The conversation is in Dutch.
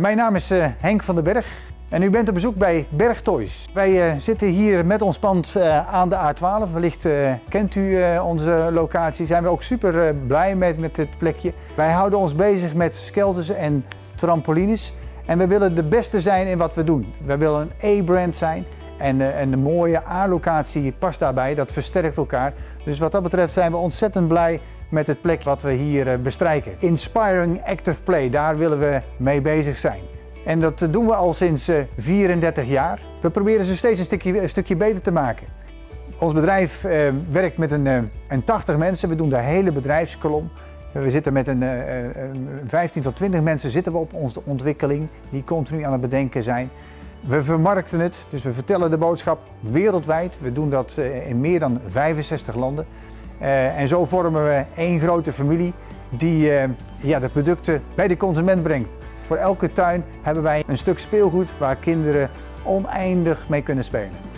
Mijn naam is uh, Henk van den Berg en u bent op bezoek bij Berg Toys. Wij uh, zitten hier met ons pand uh, aan de A12. Wellicht kent u onze locatie. Zijn we ook super blij met, met dit plekje. Wij houden ons bezig met skelters en trampolines. En we willen de beste zijn in wat we doen. We willen een A-brand zijn. En, en de mooie A-locatie past daarbij. Dat versterkt elkaar. Dus wat dat betreft zijn we ontzettend blij met het plek wat we hier eh, bestrijken. Inspiring Active Play, daar willen we mee bezig zijn. En dat doen we al sinds 34 eh, jaar. We proberen ze steeds een stukje, stukje beter te maken. Ons bedrijf eh, werkt met een, een 80 mensen. We doen de hele bedrijfskolom. We zitten met een 15 tot 20 mensen zitten we op onze ontwikkeling die continu aan het bedenken zijn. We vermarkten het, dus we vertellen de boodschap wereldwijd. We doen dat in meer dan 65 landen. Uh, en zo vormen we één grote familie die uh, ja, de producten bij de consument brengt. Voor elke tuin hebben wij een stuk speelgoed waar kinderen oneindig mee kunnen spelen.